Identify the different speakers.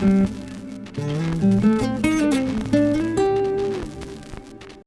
Speaker 1: Mm-hmm.